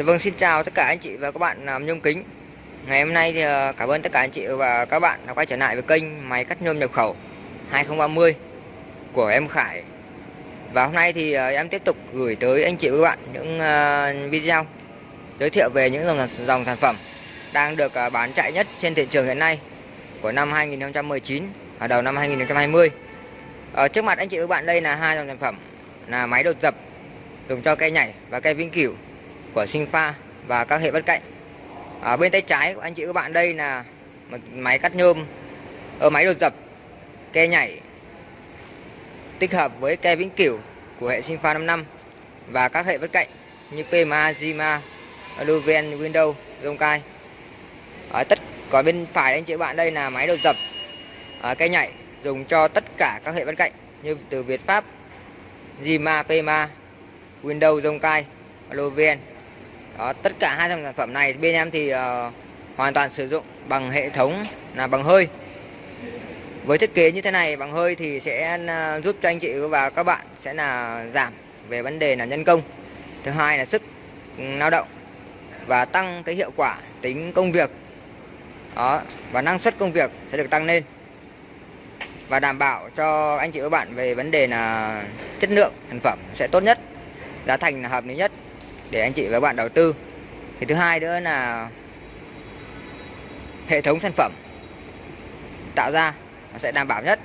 Thì vâng xin chào tất cả anh chị và các bạn làm nhôm kính. Ngày hôm nay thì à, cảm ơn tất cả anh chị và các bạn đã quay trở lại với kênh máy cắt nhôm nhập khẩu 2030 của em Khải. Và hôm nay thì à, em tiếp tục gửi tới anh chị và các bạn những à, video giới thiệu về những dòng, dòng sản phẩm đang được bán chạy nhất trên thị trường hiện nay của năm 2019 và đầu năm 2020 ở ờ, trước mặt anh chị và các bạn đây là hai dòng sản phẩm là máy đột dập dùng cho cây nhảy và cây vĩnh cửu của sinh pha và các hệ bất cạnh. Ở bên tay trái của anh chị các bạn đây là một máy cắt nhôm ở máy đột dập ke nhảy tích hợp với ke vĩnh cửu của hệ sinh pha 5 năm và các hệ bất cạnh như PMA, Zima, Luven, Windows, Zonkai. Ở tất còn bên phải anh chị bạn đây là máy đột dập à, ở cây nhảy dùng cho tất cả các hệ bất cạnh như từ Việt Pháp, Zima, PMA, Windows, Zonkai, Luven đó, tất cả hai dòng sản phẩm này bên em thì uh, hoàn toàn sử dụng bằng hệ thống là bằng hơi. Với thiết kế như thế này bằng hơi thì sẽ uh, giúp cho anh chị và các bạn sẽ là giảm về vấn đề là nhân công. Thứ hai là sức ừ, lao động và tăng cái hiệu quả tính công việc. Đó và năng suất công việc sẽ được tăng lên. Và đảm bảo cho anh chị và các bạn về vấn đề là chất lượng sản phẩm sẽ tốt nhất giá thành là hợp lý nhất để anh chị và các bạn đầu tư. Thì thứ hai nữa là hệ thống sản phẩm tạo ra nó sẽ đảm bảo nhất.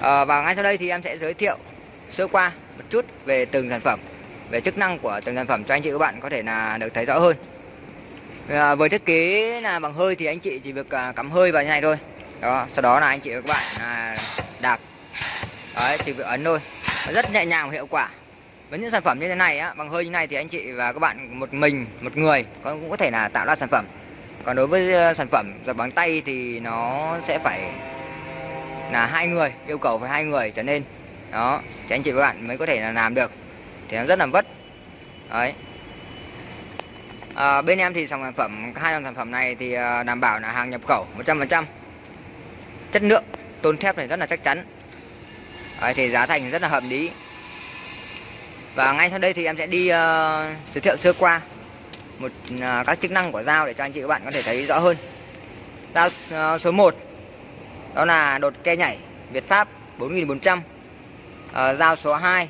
À, và ngay sau đây thì em sẽ giới thiệu sơ qua một chút về từng sản phẩm về chức năng của từng sản phẩm cho anh chị và các bạn có thể là được thấy rõ hơn. À, với thiết kế là bằng hơi thì anh chị chỉ việc à, cắm hơi vào như này thôi. Đó sau đó là anh chị và các bạn à, đạp. Đấy chỉ việc ấn thôi. Rất nhẹ nhàng và hiệu quả với những sản phẩm như thế này á bằng hơi như này thì anh chị và các bạn một mình một người cũng có thể là tạo ra sản phẩm. Còn đối với ờ, sản phẩm giặt bằng tay thì nó sẽ phải là hai người yêu cầu phải hai người trở nên. Đó thì anh chị và bạn mới có thể là làm được. Thì nó rất là vất. Đấy. À, bên em thì dòng sản phẩm hai dòng sản phẩm này thì ờ, đảm bảo là hàng nhập khẩu 100% chất lượng tôn thép này rất là chắc chắn. Đấy, thì giá thành rất là hợp lý và ngay sau đây thì em sẽ đi uh, giới thiệu sơ qua một uh, các chức năng của dao để cho anh chị các bạn có thể thấy rõ hơn. Dao uh, ờ, số 1 đó là đột ke nhảy Việt Pháp 4400 uh, dao số 2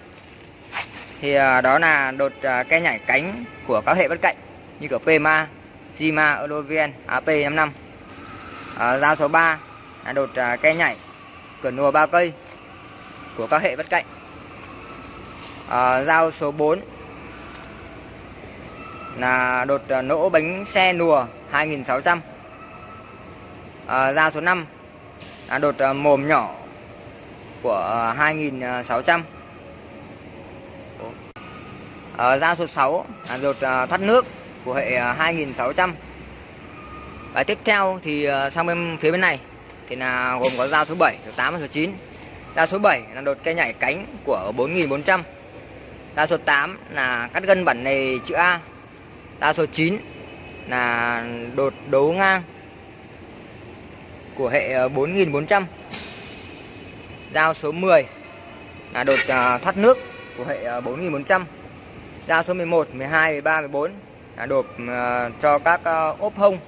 thì uh, đó là đột uh, ke nhảy cánh của các hệ bất cạnh như của PMA, Zima, Eurovien, AP55 uh, dao số 3 là đột uh, ke nhảy cửa nùa ba cây của các hệ bất cạnh. Ờ, à, dao số 4 là đột uh, nỗ bánh xe nùa 2600 à, dao số 5 là đột uh, mồm nhỏ của uh, 2600 à, dao số 6 là đột uh, thoát nước của hệ uh, 2600 và tiếp theo thì uh, sang bên phía bên này thì là gồm có dao số 7, số 8 và số 9 dao số 7 là đột cây nhảy cánh của 4400 Đa số 8 là cắt gân bản nề chữ A. Đa số 9 là đột đấu ngang của hệ ờ, 4400 Dao số 10 là đột ờ, thoát nước của hệ ờ, 4400 Dao số 11, 12, 13, 14 là đột cho các ốp hông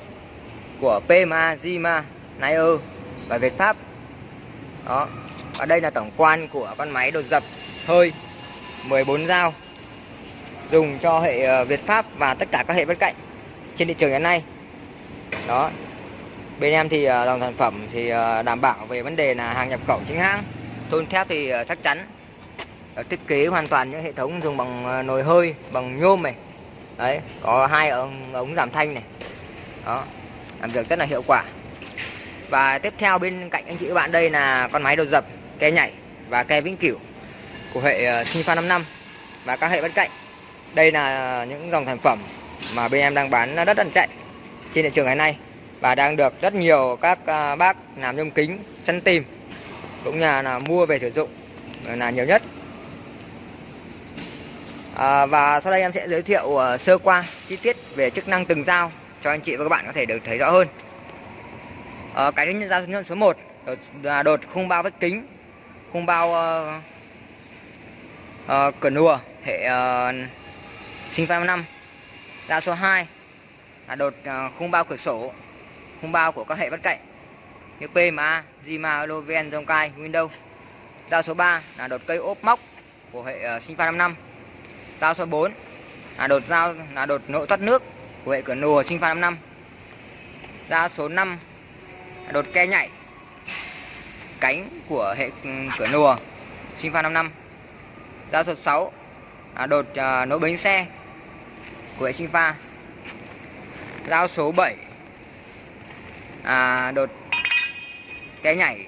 của PMA, Zima, Nair e và Việt Pháp. Đó Và đây là tổng quan của con máy đột dập hơi. 14 dao dùng cho hệ ờ, Việt Pháp và tất cả các hệ bất cạnh trên thị trường hiện nay. Đó. Bên em thì ờ, dòng sản phẩm thì ờ, đảm bảo về vấn đề là hàng nhập khẩu chính hãng. Tôn thép thì chắc chắn. Thiết kế hoàn toàn những hệ thống dùng bằng nồi hơi bằng nhôm này. Đấy có hai ống, ống giảm thanh này. Đó làm việc rất là hiệu quả. Và tiếp theo bên cạnh anh chị các bạn đây là con máy đột dập ke nhảy và ke vĩnh cửu của hệ sinh pha 5 năm và các hệ bên cạnh. Đây là những dòng sản phẩm mà bên em đang bán rất là chạy trên thị trường ngày nay và đang được rất nhiều các ờ, bác làm nhôm kính săn tìm cũng như là, mua về sử dụng ờ, là nhiều nhất. À, và sau đây em sẽ giới thiệu sơ qua chi tiết về chức năng từng dao cho anh chị và các bạn có thể được thấy rõ hơn. À, cái thứ nhất dao số 1 là đột khung bao vách kính khung bao uh, uh, cờ nùa hệ uh, sinh pha 5 năm. Dao số 2 là đột uh, khung bao cửa sổ khung bao của các hệ bất cạnh. Như PMA, Zima, Loven, Zonkai, Windows giao dạ, số 3 là đột cây ốp móc của hệ uh, sinh pha 5 năm. Dạ, số 4 là đột dao là đột nội thoát nước của hệ cửa nùa sinh pha 5 năm. Số 5 là đột ke nhảy cánh của hệ ừ, cửa nùa sinh pha 5 năm dao số 6 à, đột à, nối bánh xe của hệ sinh pha. Dao số 7 à, đột ke nhảy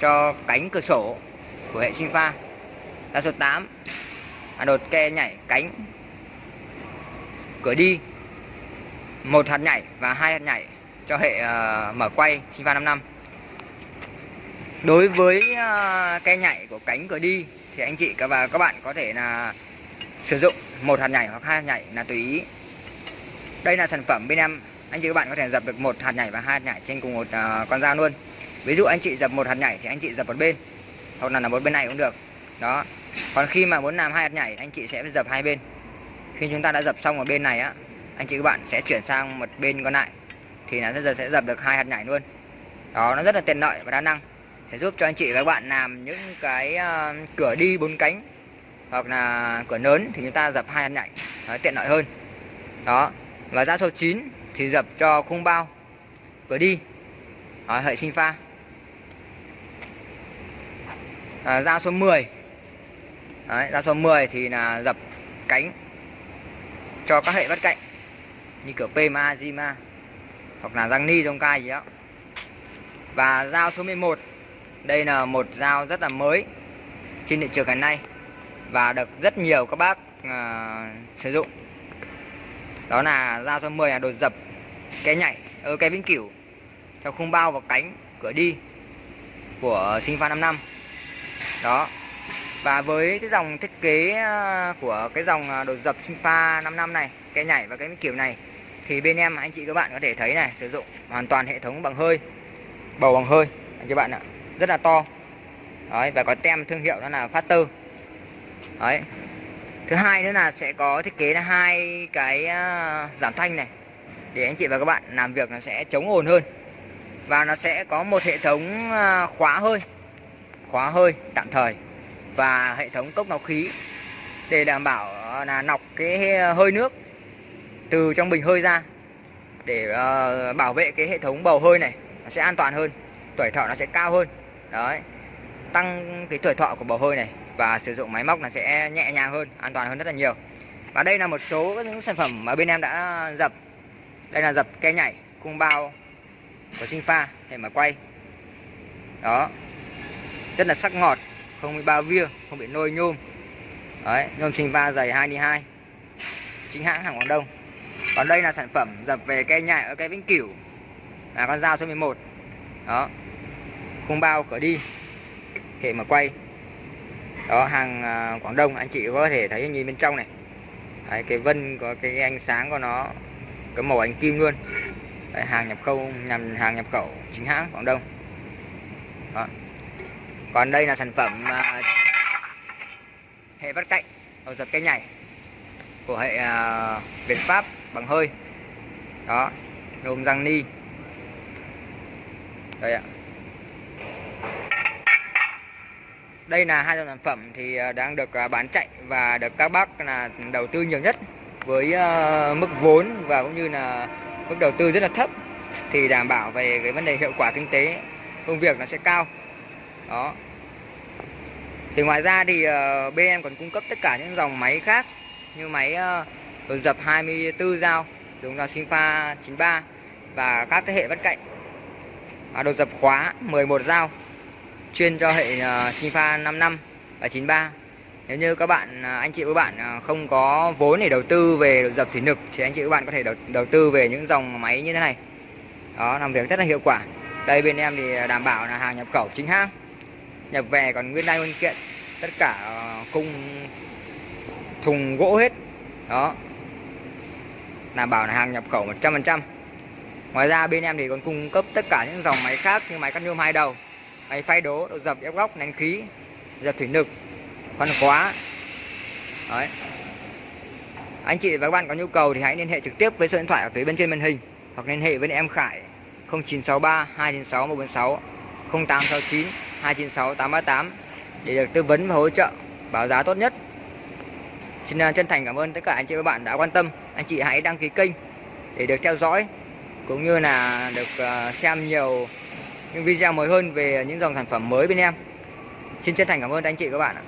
cho cánh cửa sổ của hệ sinh pha. Dao số 8 à, đột ke nhảy cánh cửa đi. Một hạt nhảy và hai hạt nhảy cho hệ uh, mở quay sinh pha 55 đối với à, uh, ke nhảy của cánh cửa đi thì anh chị và các bạn có thể là sử dụng một hạt nhảy hoặc hai hạt nhảy là tùy ý. Đây là sản phẩm bên em. Anh chị các bạn có thể dập được một hạt nhảy và hai hạt nhảy trên cùng một uh, con dao luôn. Ví dụ anh chị dập một hạt nhảy thì anh chị dập một bên hoặc là là một bên này cũng được. Đó. Còn khi mà muốn làm hai hạt nhảy anh chị sẽ dập hai bên. Khi chúng ta đã dập xong ở bên này á anh chị các bạn sẽ chuyển sang một bên còn lại thì là giờ sẽ dập được hai hạt nhảy luôn. Đó nó rất là tiện lợi và đa năng sẽ giúp cho anh chị và các bạn làm những cái uh, cửa đi bốn cánh hoặc là cửa lớn thì chúng ta dập hai hạt nhảy nó tiện lợi hơn. Đó và giá số 9 thì dập cho khung bao cửa đi. Đó, hệ sinh pha. Ờ, à, dao số 10 Đấy, dao số 10 thì là dập cánh cho các hệ bắt cạnh như kiểu PMA, Zima hoặc là răng ni trong cai gì đó. Và dao số 11 đây là một dao rất là mới trên thị trường ngày nay và được rất nhiều các bác uh, sử dụng. Đó là dao số 10 là đột dập cái nhảy ở cái vĩnh cửu theo khung bao và cánh cửa đi của sinh pha 5 năm. Đó và với cái dòng thiết kế à, của cái dòng à, đột dập sinh pha 5 năm này cái nhảy và cái vĩnh kiểu này thì bên em anh chị các bạn có thể thấy này sử dụng hoàn toàn hệ thống bằng hơi bầu bằng hơi. Anh chị bạn ạ rất là to. Đấy, và có tem thương hiệu đó là Factor đấy. Thứ hai nữa là sẽ có thiết kế là hai cái à, giảm thanh này, để anh chị và các bạn làm việc nó sẽ chống ồn hơn. Và nó sẽ có một hệ thống à, khóa hơi khóa hơi tạm thời, và hệ thống cốc nọc khí để đảm bảo à, là nọc cái hơi nước từ trong bình hơi ra để bảo vệ cái hệ thống bầu hơi này, nó sẽ an toàn hơn, tuổi thọ nó sẽ cao hơn đấy. Tăng cái tuổi thọ của bầu hơi này và sử dụng máy móc là sẽ nhẹ nhàng hơn, an toàn hơn rất là nhiều. Và đây là một số những sản phẩm mà bên em đã dập. Đây là dập ke nhảy, cung bao của sinh pha để mà quay. Đó. Rất là sắc ngọt, không bị bao vía, không bị nôi nhôm. Đấy, nhôm sinh pha dày 22 chính hãng hàng Quảng Đông. Còn đây là sản phẩm dập về ke nhảy ở cái Vĩnh Cửu. Là con dao số 11 đó cung bao cửa đi hệ mà quay. Đó hàng à, Quảng Đông anh chị có thể thấy nhìn bên trong này. Đấy, cái vân có cái ánh sáng của nó cái màu ánh kim luôn. Đấy, hàng nhập khẩu nhằm hàng nhập khẩu chính hãng Quảng Đông. Đó. còn đây là sản phẩm uh, hệ bắt cạnh đầu giật cây nhảy của hệ uh, Việt Pháp bằng hơi. Đó nôm răng ni. Đây ạ. Đây là hai dòng sản phẩm thì à, đang được à, bán chạy và được các bác là đầu tư nhiều nhất với à, mức vốn và cũng như là mức đầu tư rất là thấp thì đảm bảo về cái vấn đề hiệu quả kinh tế công việc nó sẽ cao. Đó. Thì ngoài ra thì bên em còn cung cấp tất cả những dòng máy khác như máy uh, dập 24 dao dùng dao Sinfa 93 và các cái hệ vắt cạnh và đồ dập khóa 11 dao chuyên cho hệ uh, pha 55 và 93 nếu như các bạn à, anh chị các bạn à, không có vốn để đầu tư về dập thủy lực thì anh chị các bạn có thể đầu, đầu tư về những dòng máy như thế này. Đó làm việc rất là hiệu quả. Đây bên em thì đảm bảo là hàng nhập khẩu chính hãng nhập về còn nguyên đai nguyên kiện tất cả à, cung thùng gỗ hết. Đó. Đảm bảo là hàng nhập khẩu 100% ngoài ra bên em thì còn cung cấp tất cả những dòng máy khác như máy cắt nhôm hai đầu máy phay đố, độ dập ép góc, nén khí, dập thủy lực khoan khóa đấy Anh chị và các bạn có nhu cầu thì hãy liên hệ trực tiếp với số điện thoại ở phía bên trên màn hình, hoặc liên hệ với em Khải 0963 296 146 0869 296 838 để được tư vấn và hỗ trợ, báo giá tốt nhất. Xin à, chân thành cảm ơn tất cả anh chị và các bạn đã quan tâm. Anh chị hãy đăng ký kênh để được theo dõi, cũng như là được à, xem nhiều những video mới hơn về những dòng sản phẩm mới bên em. Xin chân thành cảm ơn anh chị các bạn ạ.